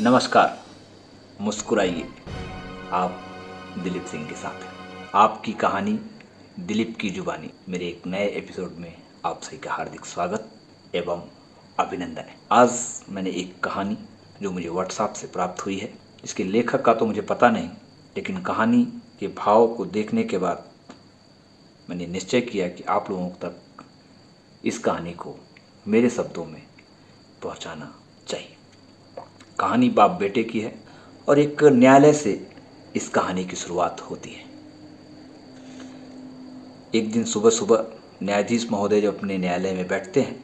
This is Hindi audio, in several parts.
नमस्कार, मुस्कुराइए। आप दिलीप सिंह के साथ हैं। आपकी कहानी, दिलीप की जुबानी। मेरे एक नए एपिसोड में आप सभी का हार्दिक स्वागत एवं अभिनंदन है। आज मैंने एक कहानी जो मुझे व्हाट्सएप से प्राप्त हुई है। इसके लेखक का तो मुझे पता नहीं, लेकिन कहानी के भाव को देखने के बाद मैंने निश्चय किया कि आप लोगों तक इस कहानी को मेरे शब्दों में पहुंचाना चाहिए। कहानी बाप बेटे की है और एक न्यायालय से इस कहानी की शुरुआत होती है। एक दिन सुबह सुबह न्यायाधीश महोदय जब अपने न्यायालय में बैठते हैं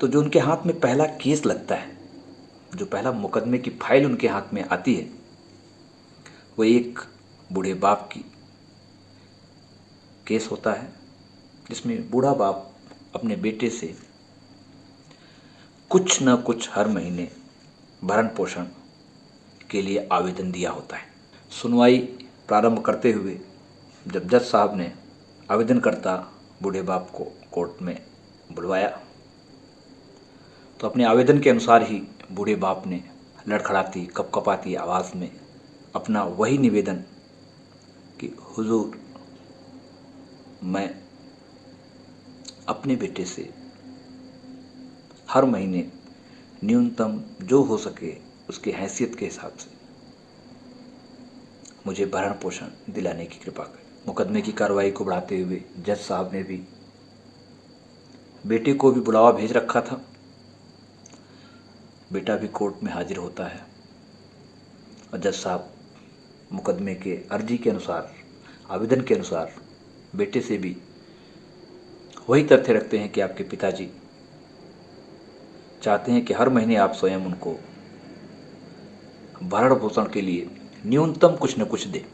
तो जो उनके हाथ में पहला केस लगता है, जो पहला मुकदमे की फ़ाइल उनके हाथ में आती है, वो एक बूढ़े बाप की केस होता है, जिसमें बूढ़ा बाप अपने बेटे से कुछ न कुछ हर महीने भरण पोषण के लिए आवेदन दिया होता है। सुनवाई प्रारंभ करते हुए जब जज साहब ने आवेदन करता बूढ़े बाप को कोर्ट में बुलवाया तो अपने आवेदन के अनुसार ही बूढ़े बाप ने लड़खड़ाती, कपकपाती आवाज़ में अपना वही निवेदन कि, हुजूर, मैं अपने बेटे से हर महीने न्यूनतम जो हो सके उसकी हैसियत के हिसाब से। मुझे भरण पोषण दिलाने की कृपा करें। मुकदमे की कार्रवाई को बढ़ाते हुए जज साहब ने भी बेटे को भी बुलावा भेज रखा था। बेटा भी कोर्ट में हाजिर होता है और जज साहब मुकदमे के अर्जी के अनुसार, आवेदन के अनुसार बेटे से भी वही तथ्य रखते हैं कि आपके पिताजी चाहते हैं कि हर महीने आप स्वयं उनको भरण पोषण के लिए न्यूनतम कुछ न कुछ दें।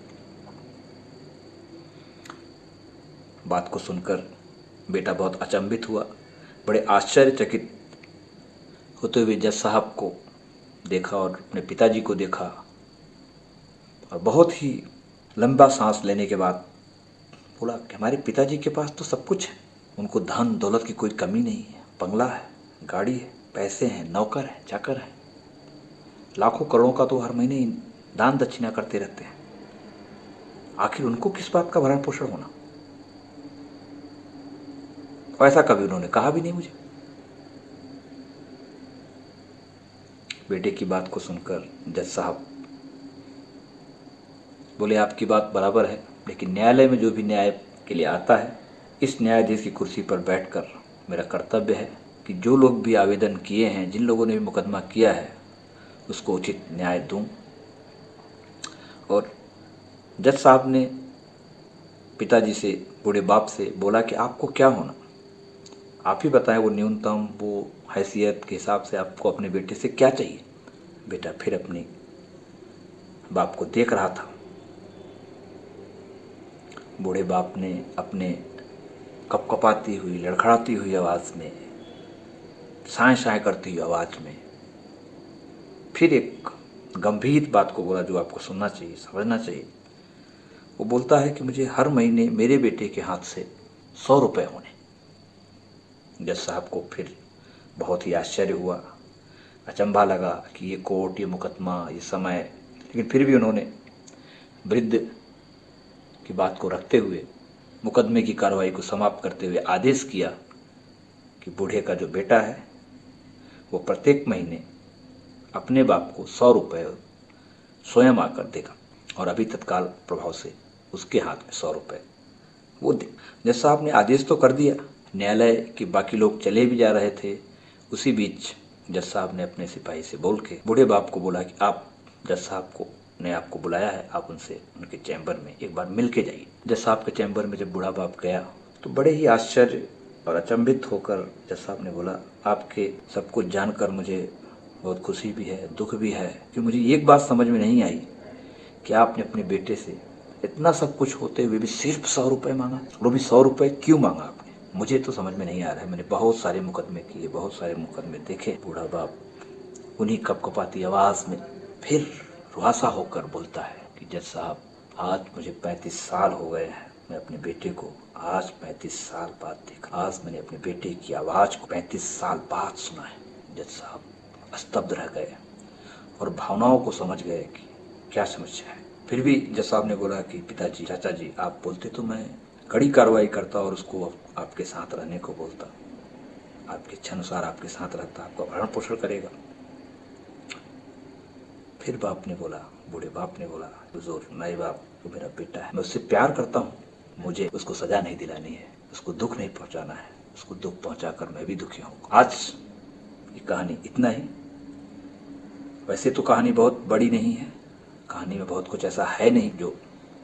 बात को सुनकर बेटा बहुत अचंभित हुआ। बड़े आश्चर्यचकित होते हुए जज साहब को देखा और अपने पिताजी को देखा और बहुत ही लंबा सांस लेने के बाद बोला, कि हमारे पिताजी के पास तो सब कुछ है। उनको धन दौलत की कोई कमी नहीं है। बंगला है, गाड़ी है। पैसे हैं, नौकर हैं, चाकर हैं। लाखों करोड़ों का तो हर महीने दान दक्षिणा करते रहते हैं। आखिर उनको किस बात का भरण पोषण होना? ऐसा कभी उन्होंने कहा भी नहीं मुझे। बेटे की बात को सुनकर जज साहब बोले, आपकी बात बराबर है, लेकिन न्यायालय में जो भी न्याय के लिए आता है, इस न्यायाधीश की कुर्सी पर बैठकर मेरा कर्तव्य है। कि जो लोग भी आवेदन किए हैं, जिन लोगों ने भी मुकदमा किया है, उसको उचित न्याय दूँ। और जज साहब ने पिताजी से, बूढ़े बाप से बोला कि आपको क्या होना? आप ही बताएँ वो न्यूनतम, वो हैसियत के हिसाब से आपको अपने बेटे से क्या चाहिए? बेटा फिर अपने बाप को देख रहा था। बूढ़े बाप ने अपने कपकपाती हुई, लड़खड़ाती हुई आवाज़ में साए साए करती हुई आवाज़ में। फिर एक गंभीर बात को बोला जो आपको सुनना चाहिए, समझना चाहिए। वो बोलता है कि मुझे हर महीने मेरे बेटे के हाथ से सौ रुपये होने। जज साहब को फिर बहुत ही आश्चर्य हुआ। अचंभा लगा कि ये कोर्ट, ये मुकदमा, ये समय। लेकिन फिर भी उन्होंने वृद्ध की बात को रखते हुए, मुकदमे की कार्रवाई को समाप्त करते हुए आदेश किया कि बूढ़े का जो बेटा है वो प्रत्येक महीने अपने बाप को सौ रुपये स्वयं आकर देगा और अभी तत्काल प्रभाव से उसके हाथ में सौ रुपये वो दे। जज साहब ने आदेश तो कर दिया। न्यायालय के बाकी लोग चले भी जा रहे थे। उसी बीच जज साहब ने अपने सिपाही से बोल के बूढ़े बाप को बोला कि आप जज साहब को, ने आपको बुलाया है, आप उनसे, उनके चैम्बर में एक बार मिल के जाइए। जज साहब के चैम्बर में जब बूढ़ा बाप गया तो बड़े ही आश्चर्य और अचंभित होकर जज साहब ने बोला, आपके सब कुछ जानकर मुझे बहुत खुशी भी है, दुख भी है कि मुझे एक बात समझ में नहीं आई कि आपने अपने बेटे से इतना सब कुछ होते हुए भी सिर्फ़ सौ रुपये मांगा। वो भी सौ रुपये क्यों मांगा आपने? मुझे तो समझ में नहीं आ रहा है। मैंने बहुत सारे मुकदमे किए, बहुत सारे मुकदमे देखे। बूढ़ा बाप उन्हीं कपकपाती आवाज़ में फिर रुहासा होकर बोलता है कि, जज साहब, आज मुझे पैंतीस साल हो गए हैं। मैं अपने बेटे को आज पैंतीस साल बाद देखा। आज मैंने अपने बेटे की आवाज़ को पैंतीस साल बाद सुना है। जज साहब स्तब्ध रह गए और भावनाओं को समझ गए कि क्या समस्या है। फिर भी जज साहब ने बोला कि पिताजी चाचा जी आप बोलते तो मैं कड़ी कार्रवाई करता और उसको आपके साथ रहने को बोलता। आपके इच्छा अनुसार आपके साथ रहता, आपका भरण पोषण करेगा। फिर बाप ने बोला, बूढ़े बाप ने बोला बुज़ुर्ग नए बाप वो मेरा बेटा है, मैं उससे प्यार करता हूँ। मुझे उसको सजा नहीं दिलानी है, उसको दुख नहीं पहुंचाना है, उसको दुख पहुंचाकर मैं भी दुखी हूँ। आज ये कहानी इतना ही। वैसे तो कहानी बहुत बड़ी नहीं है, कहानी में बहुत कुछ ऐसा है नहीं जो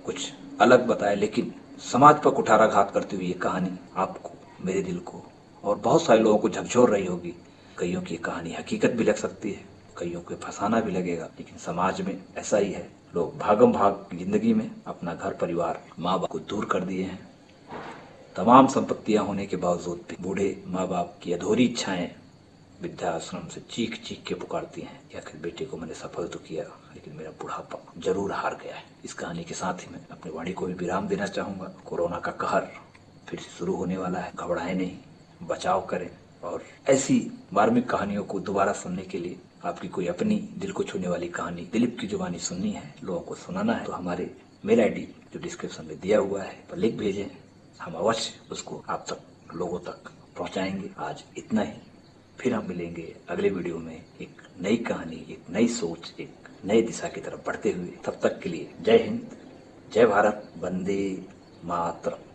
कुछ अलग बताए, लेकिन समाज पर कुठाराघात करती हुई ये कहानी आपको, मेरे दिल को और बहुत सारे लोगों को झकझोर रही होगी। कईयों की कहानी हकीकत भी लग सकती है, कईयों को फंसाना भी लगेगा, लेकिन समाज में ऐसा ही है। लोग भागम भाग ज़िंदगी में अपना घर, परिवार माँ बाप को दूर कर दिए हैं। तमाम संपत्तियाँ होने के बावजूद भी बूढ़े माँ बाप की अधूरी इच्छाएँ वृद्धाश्रम से चीख चीख के पुकारती हैं कि आखिर बेटे को मैंने सफल तो किया, लेकिन मेरा बुढ़ापा ज़रूर हार गया है। इस कहानी के साथ ही मैं अपनी वाणी को भी विराम देना चाहूँगा। कोरोना का कहर फिर से शुरू होने वाला है। घबराए नहीं, बचाव करें और ऐसी मार्मिक कहानियों को दोबारा सुनने के लिए आपकी कोई अपनी दिल को छूने वाली कहानी, दिलीप की जुबानी सुननी है, लोगों को सुनाना है तो हमारे मेल आईडी जो डिस्क्रिप्शन में दिया हुआ है, पर लिख भेजें। हम अवश्य उसको आप तक, लोगों तक पहुंचाएँगे। आज इतना ही। फिर हम मिलेंगे अगले वीडियो में एक नई कहानी, एक नई सोच, एक नई दिशा की तरफ़ बढ़ते हुए। तब तक के लिए जय हिंद, जय भारत, वंदे मातरम।